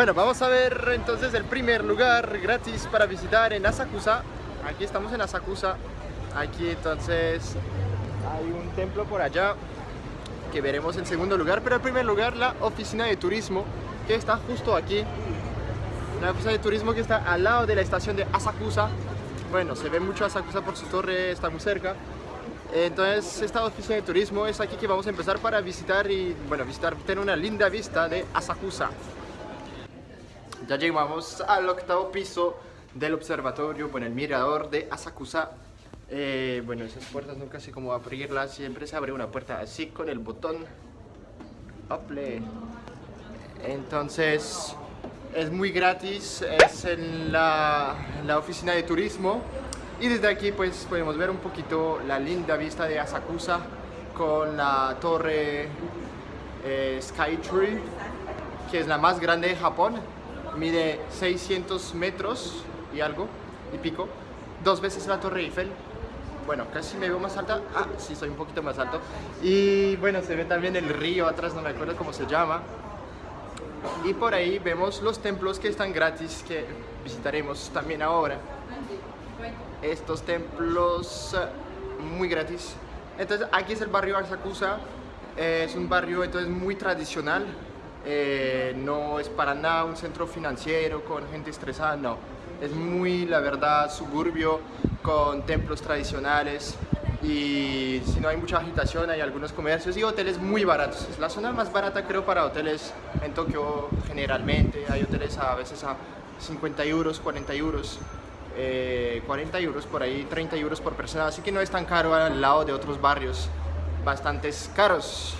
Bueno, vamos a ver entonces el primer lugar gratis para visitar en Asakusa. Aquí estamos en Asakusa. Aquí entonces hay un templo por allá que veremos en segundo lugar. Pero en primer lugar la oficina de turismo que está justo aquí. La oficina de turismo que está al lado de la estación de Asakusa. Bueno, se ve mucho Asakusa por su torre, está muy cerca. Entonces esta oficina de turismo es aquí que vamos a empezar para visitar y, bueno, visitar, tener una linda vista de Asakusa. Ya llegamos al octavo piso del observatorio, bueno, el mirador de Asakusa. Eh, bueno, esas puertas nunca sé cómo abrirlas, siempre se abre una puerta así con el botón. Ople. Entonces, es muy gratis, es en la, oficina de turismo. Y desde aquí pues podemos ver un poquito la linda vista de Asakusa con la torre eh, Skytree, que es la más grande de Japón mide 600 metros y algo, y pico, dos veces la Torre Eiffel. Bueno, casi me veo más alta. Ah, sí, soy un poquito más alto. Y bueno, se ve también el río atrás, no me acuerdo cómo se llama. Y por ahí vemos los templos que están gratis, que visitaremos también ahora. Estos templos eh, muy gratis. Entonces, aquí es el barrio Asakusa. Es un barrio entonces muy tradicional, eh, no es para nada un centro financiero con gente estresada, no. Es muy, la verdad, suburbio, con templos tradicionales y si no hay mucha agitación hay algunos comercios y hoteles muy baratos. Es la zona más barata creo para hoteles en Tokio generalmente. Hay hoteles a veces a 50 euros, 40 euros. 40 eh, euros por ahí, 30 euros por persona, así que no es tan caro al lado de otros barrios bastantes caros.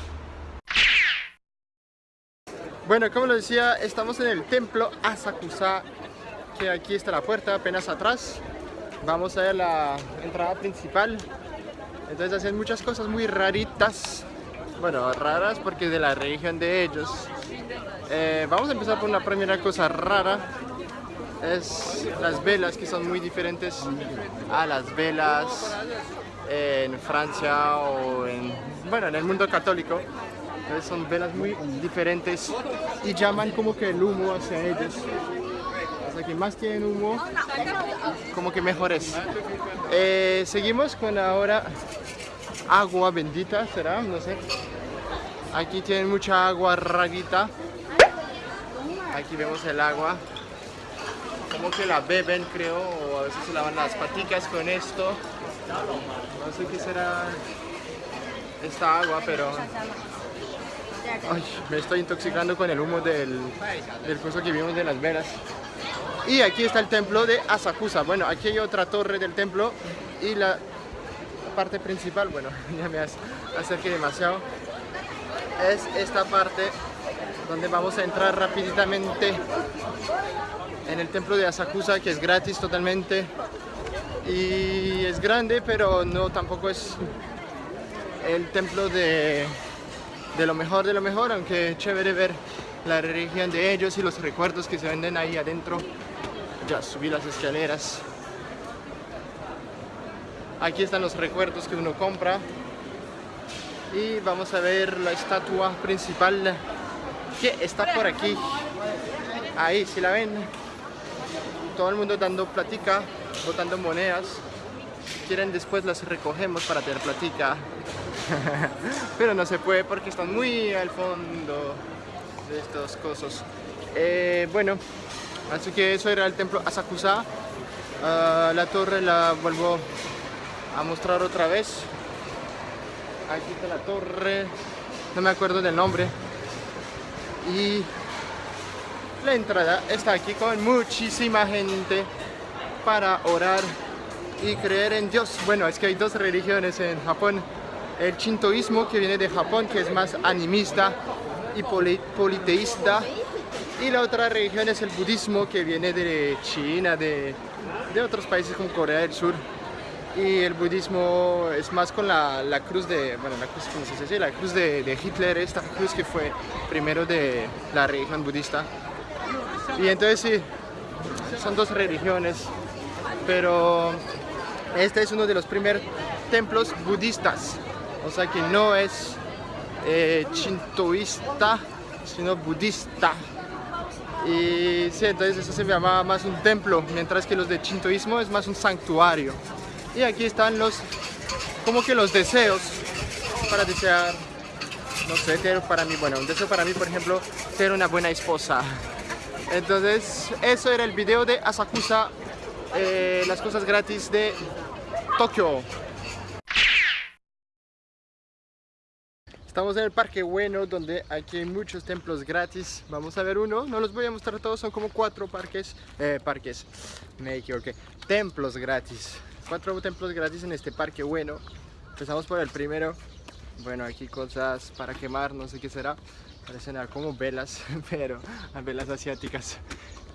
Bueno, como les decía, estamos en el templo Asakusa, que aquí está la puerta apenas atrás. Vamos a ver la entrada principal. Entonces hacen muchas cosas muy raritas. Bueno, raras porque es de la religión de ellos. Eh, vamos a empezar por una primera cosa rara. Es las velas que son muy diferentes a las velas en Francia o en, bueno, en el mundo católico son velas muy diferentes y llaman como que el humo hacia ellos. O sea que más tienen humo, como que mejor es. Eh, seguimos con ahora agua bendita, ¿será? No sé. Aquí tienen mucha agua rarita. Aquí vemos el agua. Como que la beben, creo, o a veces se lavan las paticas con esto. No sé qué será esta agua, pero Me estoy intoxicando con el humo del, del curso que vimos de las velas. Y aquí está el templo de Asakusa. Bueno, aquí hay otra torre del templo y la parte principal, bueno, ya me acerqué demasiado. Es esta parte donde vamos a entrar rápidamente en el templo de Asakusa, que es gratis totalmente. Y es grande, pero no tampoco es el templo de de lo mejor de lo mejor, aunque chévere ver la religión de ellos y los recuerdos que se venden ahí adentro. Ya subí las escaleras. Aquí están los recuerdos que uno compra. Y vamos a ver la estatua principal que está por aquí. Ahí, si la ven. Todo el mundo dando platica, botando monedas. Quieren después las recogemos para tener platica. pero no se puede porque están muy al fondo de estos cosas. Eh, bueno, así que eso era el templo Asakusa. Ah, la torre la vuelvo a mostrar otra vez. Aquí está la torre, no me acuerdo del nombre. Y la entrada está aquí con muchísima gente para orar y creer en Dios. Bueno, es que hay dos religiones en Japón el shintoísmo que viene de Japón, que es más animista y politeísta, y la otra religión es el budismo que viene de China, de, otros países como Corea del Sur. Y el budismo es más con la, cruz de, bueno, la cruz, ¿cómo se dice? La cruz de, de Hitler, esta cruz que fue primero de la religión budista. Y entonces sí, son dos religiones, pero este es uno de los primeros templos budistas o sea que no es eh, shintoísta, sino budista. Y sí, entonces eso se llama más un templo, mientras que los de chintoísmo es más un santuario. Y aquí están los, como que los deseos para desear, no sé, para mí, bueno, un deseo para mí, por ejemplo, ser una buena esposa. Entonces, eso era el video de Asakusa, eh, las cosas gratis de Tokio. Estamos en el Parque Bueno, donde aquí hay muchos templos gratis. Vamos a ver uno, no los voy a mostrar todos, son como cuatro parques, eh, parques, me equivoqué, templos gratis. Cuatro templos gratis en este Parque Bueno. Empezamos por el primero. Bueno, aquí cosas para quemar, no sé qué será. Parecen como velas, pero velas asiáticas.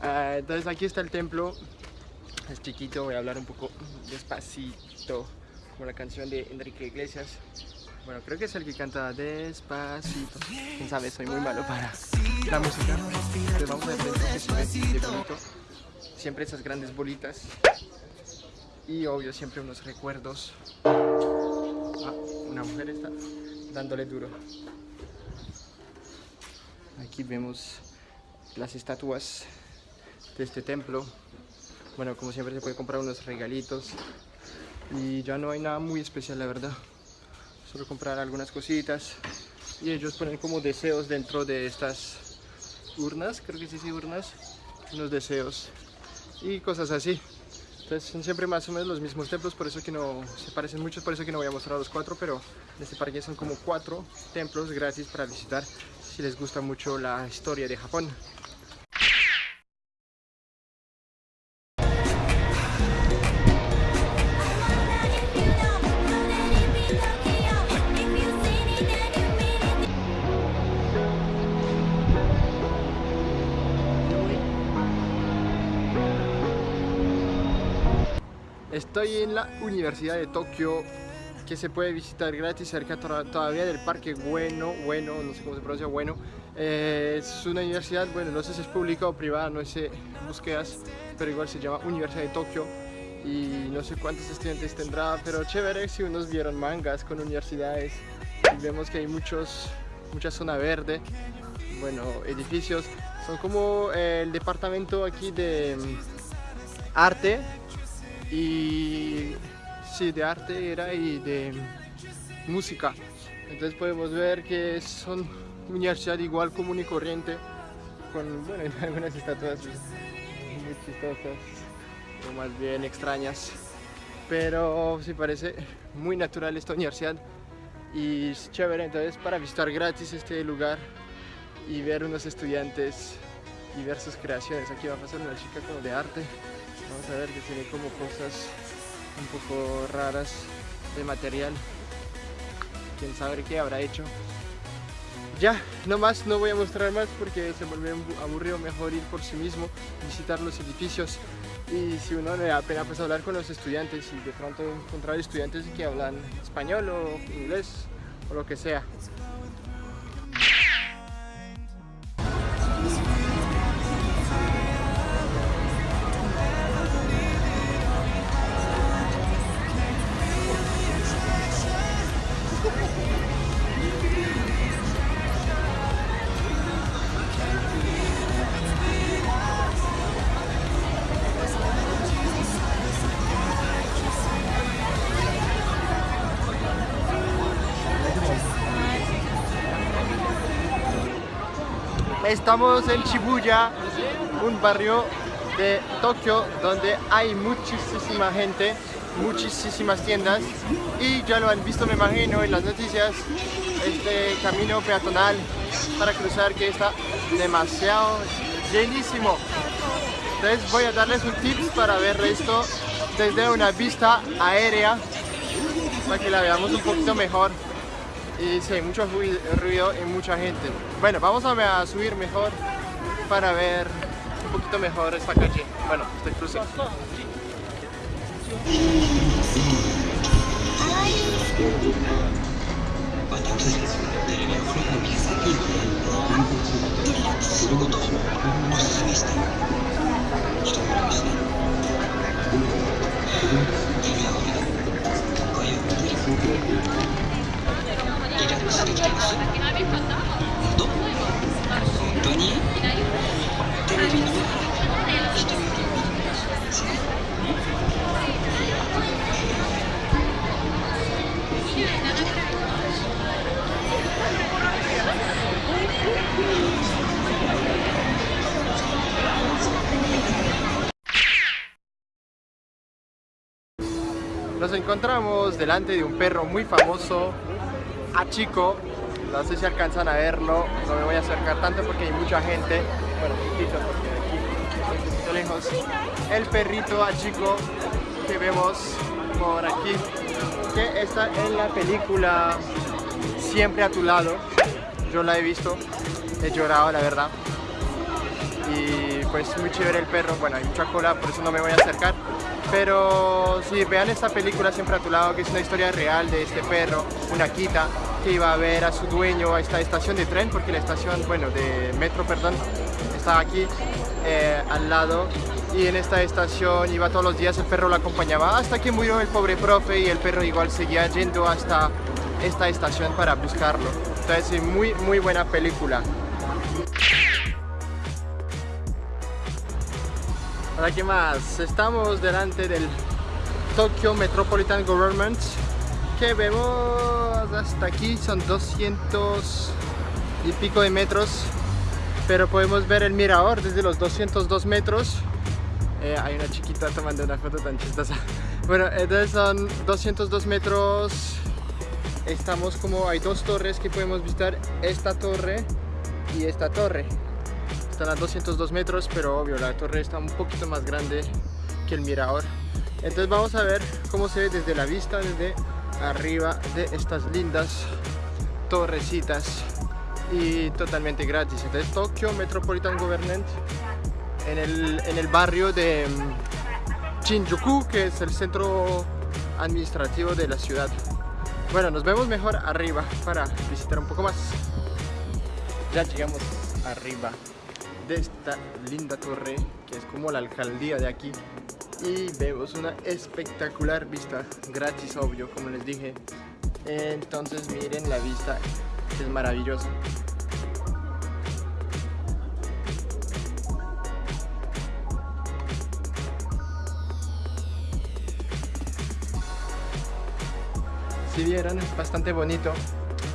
Ah, entonces aquí está el templo. Es chiquito, voy a hablar un poco despacito, como la canción de Enrique Iglesias. Bueno, creo que es el que canta despacito. Quién sabe, soy muy malo para la música. Entonces vamos a ver que. Siempre esas grandes bolitas. Y obvio, siempre unos recuerdos. Ah, una mujer está dándole duro. Aquí vemos las estatuas de este templo. Bueno, como siempre se puede comprar unos regalitos. Y ya no hay nada muy especial, la verdad comprar algunas cositas y ellos ponen como deseos dentro de estas urnas, creo que sí, sí, urnas, unos deseos y cosas así. Entonces son siempre más o menos los mismos templos, por eso que no se parecen muchos, por eso que no voy a mostrar los cuatro, pero en este parque son como cuatro templos gratis para visitar si les gusta mucho la historia de Japón. Estoy en la Universidad de Tokio que se puede visitar gratis cerca todavía del Parque Bueno, bueno, no sé cómo se pronuncia, Bueno. Eh, es una universidad, bueno, no sé si es pública o privada, no sé, búsquedas, pero igual se llama Universidad de Tokio y no sé cuántos estudiantes tendrá, pero chévere si unos vieron mangas con universidades vemos que hay muchos, mucha zona verde, bueno, edificios, son como el departamento aquí de mm, arte y sí, de arte era y de música. Entonces podemos ver que son universidad igual común y corriente, con bueno, algunas estatuas muy chistosas o más bien extrañas. Pero sí parece muy natural esta universidad y es chévere entonces para visitar gratis este lugar y ver unos estudiantes y ver sus creaciones. Aquí va a pasar una chica como de arte Vamos a ver que tiene como cosas un poco raras de material. Quién sabe qué habrá hecho. Ya, no más, no voy a mostrar más porque se vuelve aburrido mejor ir por sí mismo, visitar los edificios y si uno le da pena pues hablar con los estudiantes y de pronto encontrar estudiantes que hablan español o inglés o lo que sea. Estamos en Shibuya, un barrio de Tokio donde hay muchísima gente, muchísimas tiendas y ya lo han visto me imagino en las noticias, este camino peatonal para cruzar que está demasiado llenísimo. Entonces voy a darles un tip para ver esto desde una vista aérea para que la veamos un poquito mejor y sí, mucho ruido y mucha gente. Bueno, vamos a, subir mejor para ver un poquito mejor esta calle. Bueno, este cruce. Nos encontramos delante de un perro muy famoso Chico. No sé si alcanzan a verlo, no me voy a acercar tanto porque hay mucha gente. Bueno, poquito porque aquí, un poquito lejos. El perrito Chico que vemos por aquí, que está en la película Siempre a tu lado. Yo la he visto, he llorado la verdad. Y pues muy chévere el perro, bueno hay mucha cola, por eso no me voy a acercar. Pero si vean esta película Siempre a tu lado, que es una historia real de este perro, una quita, que iba a ver a su dueño a esta estación de tren, porque la estación, bueno, de metro, perdón, estaba aquí eh, al lado y en esta estación iba todos los días, el perro lo acompañaba hasta que murió el pobre profe y el perro igual seguía yendo hasta esta estación para buscarlo. Entonces, muy, muy buena película. Ahora, ¿qué más? Estamos delante del Tokyo Metropolitan Government. Que vemos hasta aquí son 200 y pico de metros pero podemos ver el mirador desde los 202 metros. Eh, hay una chiquita tomando una foto tan chistosa. Bueno, entonces son 202 metros. Estamos como, hay dos torres que podemos visitar esta torre y esta torre están a 202 metros pero obvio la torre está un poquito más grande que el mirador entonces vamos a ver cómo se ve desde la vista desde arriba de estas lindas torrecitas y totalmente gratis entonces Tokyo Metropolitan Government en el, en el barrio de mm, Shinjuku, que es el centro administrativo de la ciudad. Bueno, nos vemos mejor arriba para visitar un poco más. Ya llegamos arriba de esta linda torre, que es como la alcaldía de aquí. Y vemos una espectacular vista, gratis obvio, como les dije. Entonces miren la vista, es maravillosa. si vieran es bastante bonito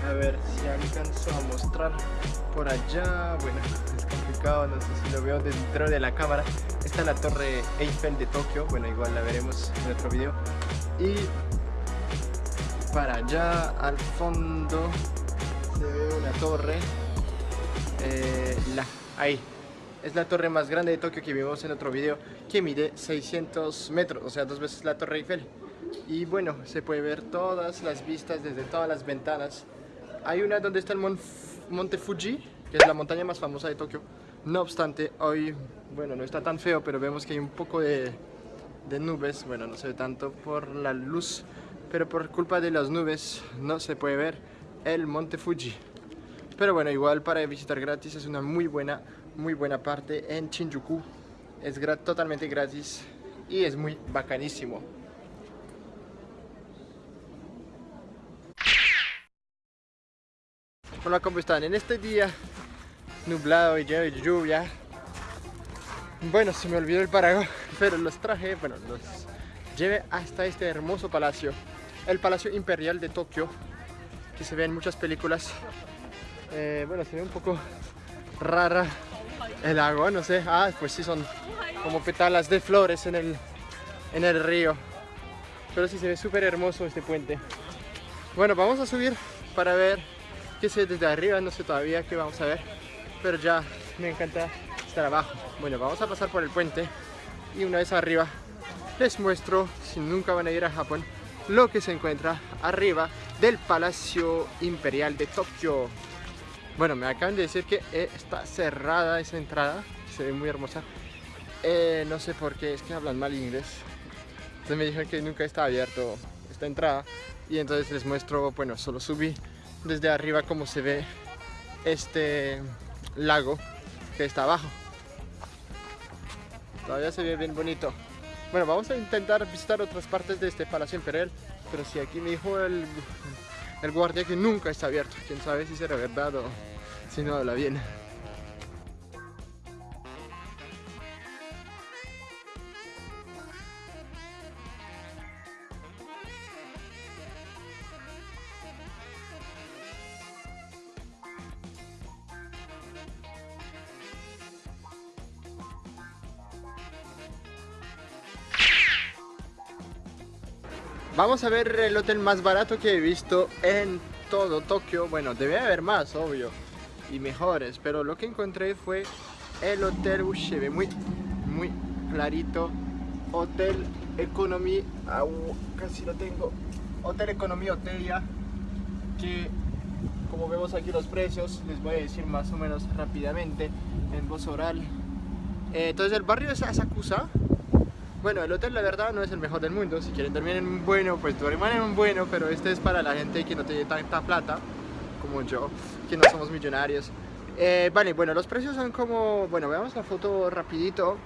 a ver si alcanzo a mostrar por allá bueno no sé si lo veo dentro de la cámara esta es la torre Eiffel de Tokio bueno igual la veremos en otro video y para allá al fondo se ve una torre eh, la, ahí es la torre más grande de Tokio que vimos en otro video que mide 600 metros o sea dos veces la torre Eiffel y bueno, se puede ver todas las vistas desde todas las ventanas. Hay una donde está el Monte Fuji, que es la montaña más famosa de Tokio. No obstante, hoy, bueno, no está tan feo, pero vemos que hay un poco de, de nubes. Bueno, no se ve tanto por la luz, pero por culpa de las nubes no se puede ver el Monte Fuji. Pero bueno, igual para visitar gratis es una muy buena, muy buena parte en Shinjuku. Es totalmente gratis y es muy bacanísimo. Hola, ¿cómo están? En este día nublado y lluvia. Bueno, se me olvidó el paraguas Pero los traje, bueno, los llevé hasta este hermoso palacio El Palacio Imperial de Tokio Que se ve en muchas películas. Eh, Bueno, se ve un poco rara el agua, no sé. Ah, pues sí, son como petalas de flores en el, en el río. Pero sí se ve súper hermoso este puente. Bueno, vamos a subir para ver que sé desde arriba, no sé todavía qué vamos a ver, pero ya me encanta estar abajo. Bueno, vamos a pasar por el puente y una vez arriba les muestro, si nunca van a ir a Japón, lo que se encuentra arriba del Palacio Imperial de Tokio. Bueno, me acaban de decir que eh, está cerrada esa entrada, se ve muy hermosa. Eh, no sé por qué, es que hablan mal inglés. Entonces me dijeron que nunca está abierto esta entrada y entonces les muestro, bueno, solo subí desde arriba como se ve este lago que está abajo. Todavía se ve bien bonito. Bueno, vamos a intentar visitar otras partes de este Palacio Imperial, pero si aquí me dijo el, el guardia que nunca está abierto, quién sabe si será verdad o si no habla bien. Vamos a ver el hotel más barato que he visto en todo Tokio. Bueno, debe haber más, obvio, y mejores, pero lo que encontré fue el hotel, ve muy, muy clarito. Hotel Economy, casi lo tengo. Hotel Economy ya que como vemos aquí los precios, les voy a decir más o menos rápidamente en voz oral. Eh, entonces el barrio es Asakusa. Bueno, el hotel la verdad no es el mejor del mundo. Si quieren dormir en un bueno, pues duerman en un bueno, pero este es para la gente que no tiene tanta plata como yo, que no somos millonarios. Eh, vale, bueno, los precios son como... Bueno, veamos la foto rapidito.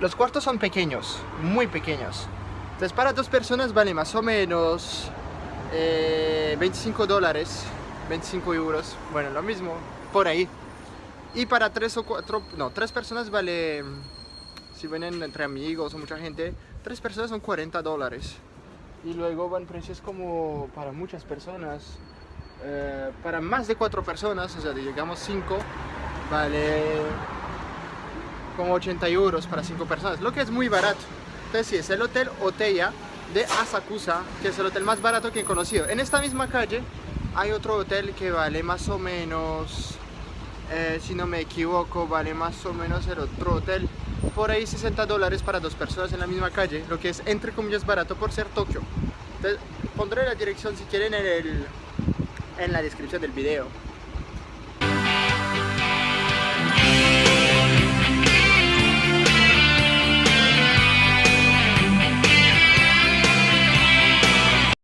Los cuartos son pequeños, muy pequeños. Entonces para dos personas vale más o menos 25 eh, dólares, 25 euros, bueno, lo mismo, por ahí. Y para tres o cuatro, no, tres personas vale, si vienen entre amigos o mucha gente, tres personas son 40 dólares. Y luego van precios como para muchas personas, eh, para más de cuatro personas, o sea, digamos 5, vale como 80 euros para cinco personas, lo que es muy barato. Entonces sí, es el Hotel Oteya de Asakusa, que es el hotel más barato que he conocido. En esta misma calle hay otro hotel que vale más o menos, eh, si no me equivoco, vale más o menos el otro hotel por ahí 60 dólares para dos personas en la misma calle, lo que es entre comillas barato por ser Tokio. Entonces pondré la dirección si quieren en, el, en la descripción del video.